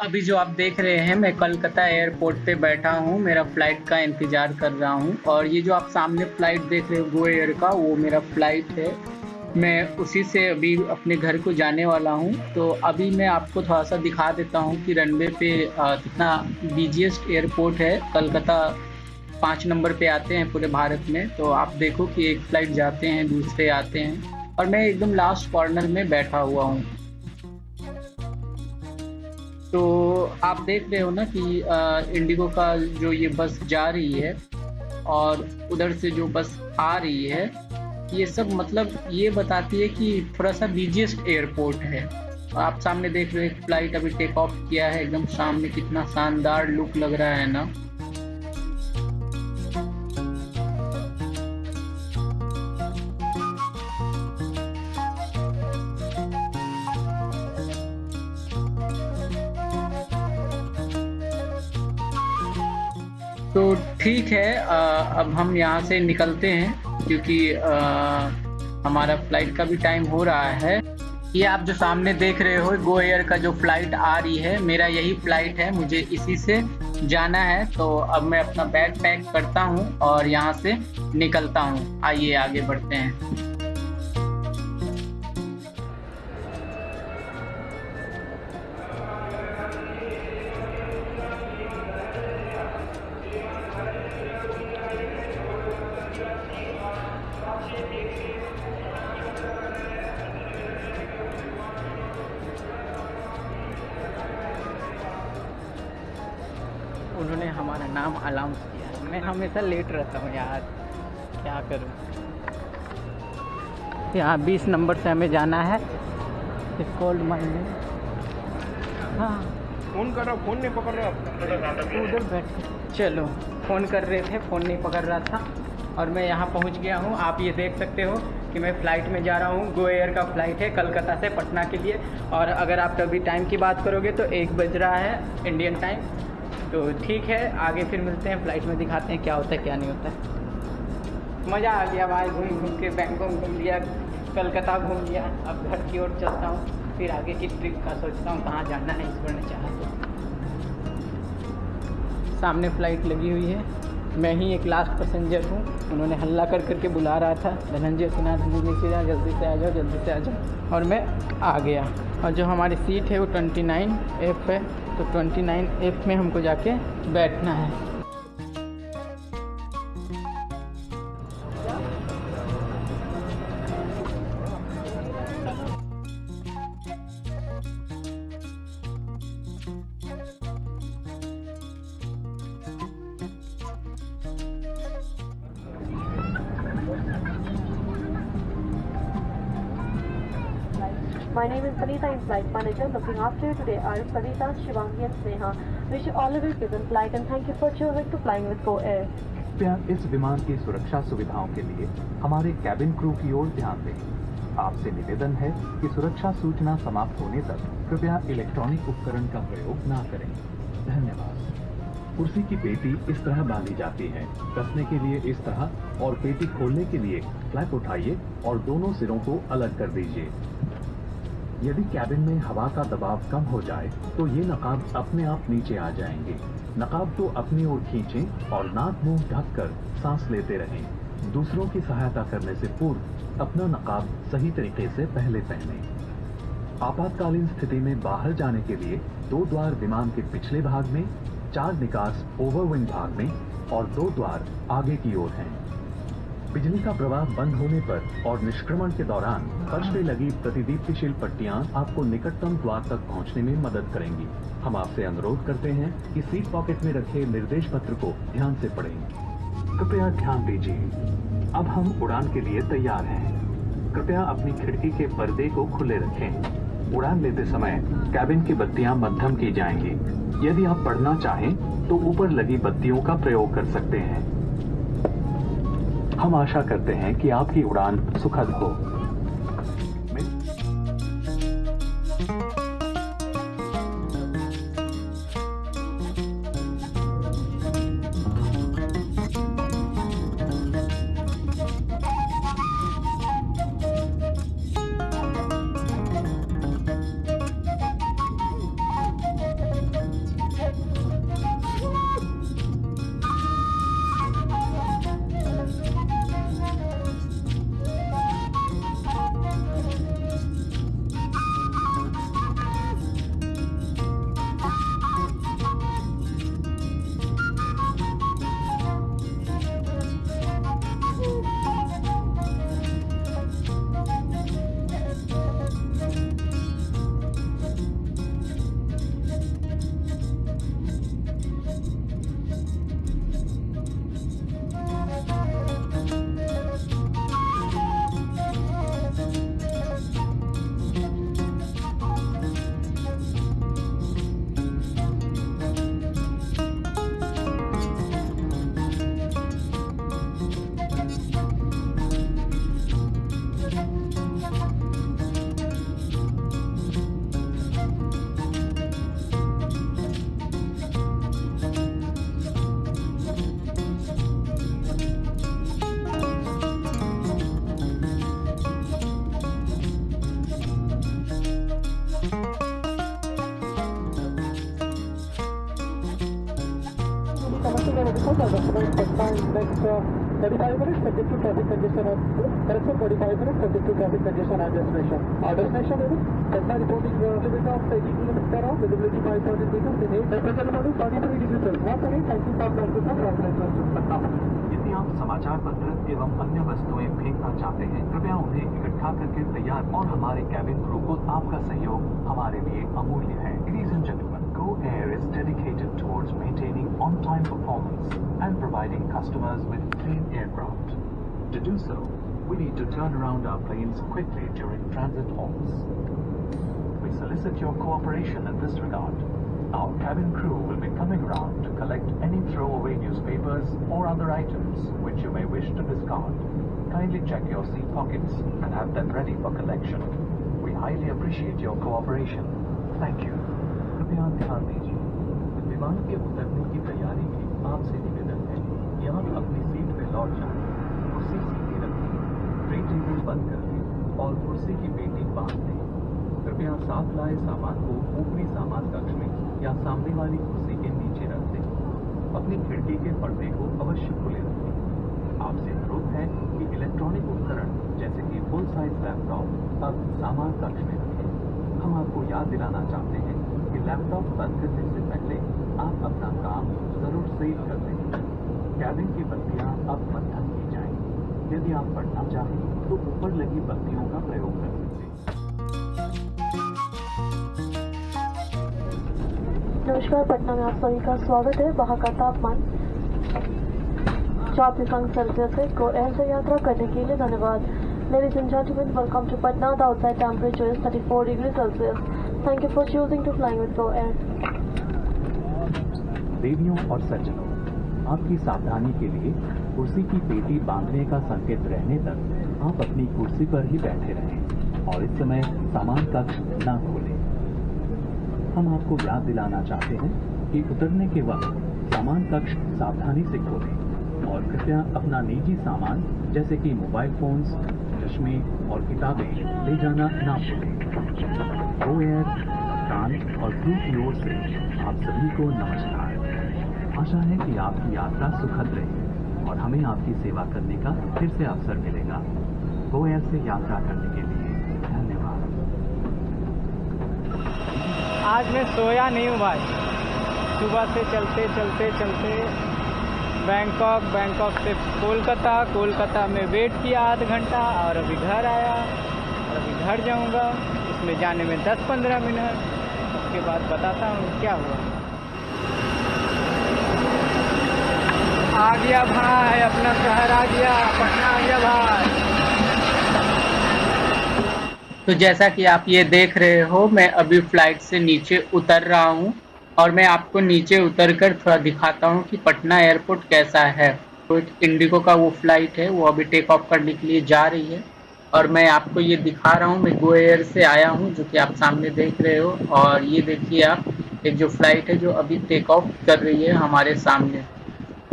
अभी जो आप देख रहे हैं, मैं कलकत्ता एयरपोर्ट पे बैठा हूँ। मेरा फ़्लाइट का इंतज़ार कर रहा हूँ। और ये जो आप सामने फ़्लाइट देख रहे हो गो एयर का, वो मेरा फ़्लाइट है। मैं उसी से अभी अपने घर को जाने वाला हूँ। तो अभी मैं आपको थोड़ा सा दिखा देता हूँ कि रनवे पे कितना बिजिएस्ट एयरपोर्ट है। कलकत्ता पाँच नंबर पे आते हैं पूरे भारत में। तो आप देखो कि एक फ़्लाइट जाते हैं, दूसरे आते हैं। और मैं एकदम लास्ट कॉर्नर में बैठा हुआ हूँ। तो आप देख रहे हो ना कि इंडिगो का जो ये बस जा रही है और उधर से जो बस आ रही है, ये सब मतलब ये बताती है कि थोड़ा सा बिजिएस्ट एयरपोर्ट है। आप सामने देख रहे हो फ़्लाइट अभी टेक ऑफ़ किया है, एकदम सामने कितना शानदार लुक लग रहा है ना। ठीक है आ, अब हम यहाँ से निकलते हैं क्योंकि हमारा फ़्लाइट का भी टाइम हो रहा है। ये आप जो सामने देख रहे हो गो एयर का जो फ़्लाइट आ रही है मेरा यही फ़्लाइट है मुझे इसी से जाना है। तो अब मैं अपना बैग पैक करता हूँ और यहाँ से निकलता हूँ। आइए आगे बढ़ते हैं। नाम अनाउंस किया। मैं हमेशा लेट रहता हूँ यार। क्या करूँ? यहाँ बीस नंबर से हमें जाना है। कोल्ड माइन हाँ। फ़ोन कर रहा फ़ोन नहीं पकड़ रहा। उधर बैठ। चलो फ़ोन कर रहे थे फ़ोन नहीं पकड़ रहा था। और मैं यहाँ पहुँच गया हूँ। आप ये देख सकते हो कि मैं फ़्लाइट में जा रहा हूँ। गो एयर का फ़्लाइट है कलकत्ता से पटना के लिए। और अगर आप कभी टाइम की बात करोगे तो एक बज रहा है इंडियन टाइम तो ठीक है, आगे फिर मिलते हैं फ़्लाइट में दिखाते हैं क्या होता है, क्या नहीं होता है। मज़ा आ गया भाई घूम घूम के, बैंकॉक घूम लिया, कलकत्ता घूम लिया। अब घर की ओर चलता हूँ, फिर आगे की ट्रिप का सोचता हूँ कहाँ जाना है, इस पर चाहता सामने फ़्लाइट लगी हुई है। मैं ही एक लास्ट पैसेंजर हूँ। उन्होंने हल्ला कर करके बुला रहा था, धनंजय सिन्हा धनंजय सिन्हा जल्दी से आ जाओ, जल्दी से आ जाओ। और मैं आ गया। और जो हमारी सीट है वो ट्वेंटी नाइन एफ़ है तो 29 एफ़ में हमको जाके बैठना है। My name is Sanita, I'm flight manager. Looking after you today are Sanita, Shivangi and Sneha. Wish you all a very pleasant flight and thank you for choosing to flying with Go Air. कृपया इस विमान की सुरक्षा सुविधाओं के लिए हमारे cabin crew की ओर ध्यान दें आपसे निवेदन है कि सुरक्षा सूचना समाप्त होने तक कृपया इलेक्ट्रॉनिक उपकरण का प्रयोग ना करें धन्यवाद कुर्सी की पेटी इस तरह बांधी जाती है कसने के लिए इस तरह और पेटी खोलने के लिए फ्लैप उठाइए और दोनों सिरों को अलग कर दीजिए यदि कैबिन में हवा का दबाव कम हो जाए तो ये नकाब अपने आप नीचे आ जाएँगे। नकाब को अपनी ओर खींचें और नाक मुँह ढककर सांस लेते रहें। दूसरों की सहायता करने से पूर्व अपना नकाब सही तरीके से पहले पहने। आपातकालीन स्थिति में बाहर जाने के लिए दो द्वार विमान के पिछले भाग में, चार निकास ओवरविंग भाग में और दो द्वार आगे की ओर हैं। बिजली का प्रवाह बंद होने पर और निष्क्रमण के दौरान फर्श पे लगी प्रतिदीप्तिशील पट्टियाँ आपको निकटतम द्वार तक पहुँचने में मदद करेंगी। हम आपसे अनुरोध करते हैं कि सीट पॉकेट में रखे निर्देश पत्र को ध्यान से पढ़ें। कृपया ध्यान दीजिए। अब हम उड़ान के लिए तैयार हैं। कृपया अपनी खिड़की के पर्दे को खुले रखें। उड़ान लेते समय कैबिन की बत्तियाँ मध्यम की जाएँगी। यदि आप पढ़ना चाहें तो ऊपर लगी बत्तियों का प्रयोग कर सकते हैं। हम आशा करते हैं कि आपकी उड़ान सुखद हो। यदि आप समाचार पत्र एवं अन्य वस्तुएँ फेंकना चाहते हैं, कृपया उन्हें इकट्ठा करके तैयार और हमारे कैबिन क्रू को आपका सहयोग हमारे लिए अमूल्य है। रीजन जनूमन Go Air is dedicated towards maintaining on-time performance and providing customers with clean aircraft. To do so, we need to turn around our planes quickly during transit halts. We solicit your cooperation in this regard. Our cabin crew will be coming around to collect any throwaway newspapers or other items which you may wish to discard. Kindly check your seat pockets and have them ready for collection. We highly appreciate your cooperation. Thank you. कृपया ध्यान दीजिए। विमान के उतरने की तैयारी में आपसे निवेदन है कि आप अपनी सीट पर लौट जाए कुर्सी सीधी रखें, ट्रे टेबल बंद कर दें और कुर्सी की पेटी बाँध दें। कृपया साथ लाए सामान को ऊपरी सामान कक्ष में या सामने वाली कुर्सी के नीचे रख दें। अपनी खिड़की के पर्दे को अवश्य खुले रखें। आपसे अनुरोध है कि इलेक्ट्रॉनिक उपकरण जैसे कि फुल साइज़ लैपटॉप अब सामान कक्ष में रखें। हम आपको याद दिलाना चाहते हैं कि लैपटॉप बंद करने से पहले आप अपना काम ज़रूर सेव कर लें कैबिन की बत्तियाँ अब मध्यम की जाएँ। यदि आप पढ़ना चाहें तो ऊपर लगी बत्तियों का प्रयोग कर सकते हैं नमस्कार पटना में आप सभी का स्वागत है वहाँ का तापमान चौबीस अंक सेल्सियस है को एयर से यात्रा करने के लिए धन्यवाद Ladies and gentlemen, welcome to Patna. The outside temperature is 34 degrees Celsius. You for choosing to flying with Go Air. देवियों और सज्जनों, आपकी सावधानी के लिए कुर्सी की पेटी बांधने का संकेत रहने तक आप अपनी कुर्सी पर ही बैठे रहें और इस समय सामान कक्ष न खोलें हम आपको याद दिलाना चाहते हैं कि उतरने के वक्त सामान कक्ष सावधानी से खोलें और कृपया अपना निजी सामान, जैसे कि मोबाइल फोन्स चश्मे और किताबें ले जाना ना भूलें गो एयर कप्तान और क्रू की ओर से आप सभी को नमस्कार। आशा है कि आपकी यात्रा सुखद रहे और हमें आपकी सेवा करने का फिर से अवसर मिलेगा। गो एयर से यात्रा करने के लिए धन्यवाद। आज मैं सोया नहीं हूँ भाई। सुबह से चलते चलते चलते बैंकॉक बैंकॉक से कोलकाता। कोलकाता में वेट किया आध घंटा और अभी घर आया। और अभी घर जाऊँगा। इसमें जाने में 10-15 मिनट। उसके बाद बताता हूँ क्या हुआ। आ गया भाई, अपना शहर आ गया, पटना आ गया भाई। तो जैसा कि आप ये देख रहे हो, मैं अभी फ़्लाइट से नीचे उतर रहा हूँ। और मैं आपको नीचे उतर कर थोड़ा दिखाता हूँ कि पटना एयरपोर्ट कैसा है। तो इंडिगो का वो फ़्लाइट है, वो अभी टेक ऑफ़ करने के लिए जा रही है। और मैं आपको ये दिखा रहा हूँ, मैं गो एयर से आया हूँ, जो कि आप सामने देख रहे हो। और ये देखिए आप, एक जो फ़्लाइट है जो अभी टेक ऑफ़ कर रही है हमारे सामने।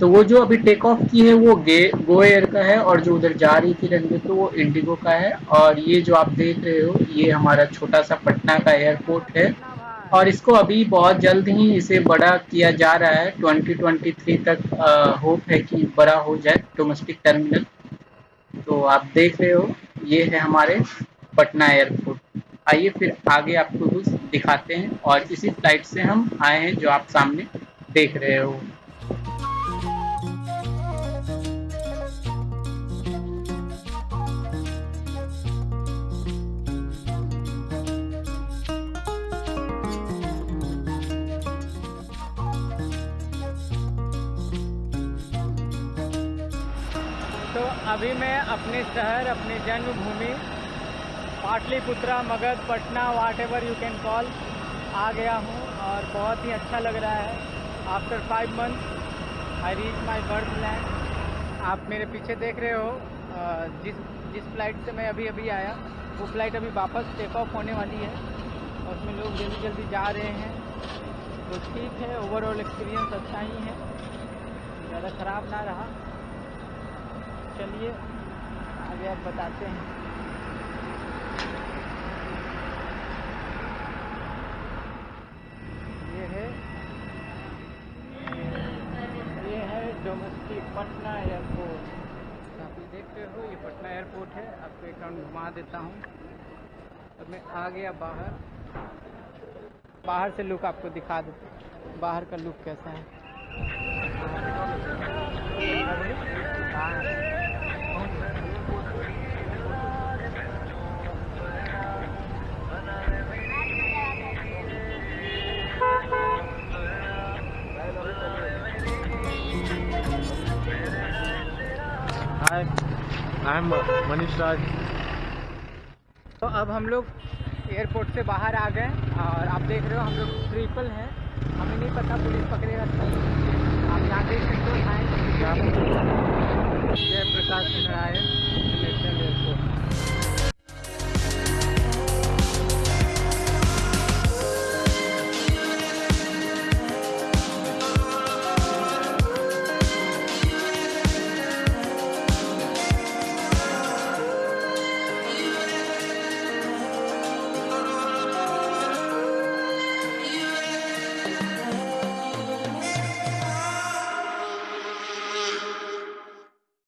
तो वो जो अभी टेक ऑफ़ की है, वो गे गो एयर का है और जो उधर जा रही थी रनवे तो वो इंडिगो का है। और ये जो आप देख रहे हो, ये हमारा छोटा सा पटना का एयरपोर्ट है। और इसको अभी बहुत जल्द ही इसे बड़ा किया जा रहा है। 2023 तक होप है कि बड़ा हो जाए डोमेस्टिक टर्मिनल तो आप देख रहे हो, ये है हमारे पटना एयरपोर्ट आइए फिर आगे आपको कुछ दिखाते हैं और इसी फ़्लाइट से हम आए हैं जो आप सामने देख रहे हो। अभी मैं अपने शहर, अपनी जन्मभूमि, Pataliputra, Magadh, Patna whatever you can call आ गया हूँ और बहुत ही अच्छा लग रहा है। After five month I reach my birth land आप मेरे पीछे देख रहे हो जिस जिस फ़्लाइट से मैं अभी अभी आया, वो फ़्लाइट अभी वापस टेक ऑफ़ होने वाली है। और उसमें लोग जल्दी जल्दी जा रहे हैं। तो ठीक है ओवरऑल एक्सपीरियंस अच्छा ही है। ज़्यादा ख़राब ना रहा। चलिए, आगे आप बताते हैं। ये है ये है डोमेस्टिक पटना एयरपोर्ट आप देख रहे हो, ये पटना एयरपोर्ट है। आपको एक राउंड घुमा देता हूँ। और मैं आ गया बाहर। बाहर से लुक आपको दिखा देता बाहर का लुक कैसा है? आई एम मनीष राज तो अब हम लोग एयरपोर्ट से बाहर आ गए और आप देख रहे हो हम लोग ट्रिपल हैं। हमें नहीं पता पुलिस पकड़े रखते हैं आप यहाँ देख सकते हो जय प्रकाश नारायण इंटरनेशनल एयरपोर्ट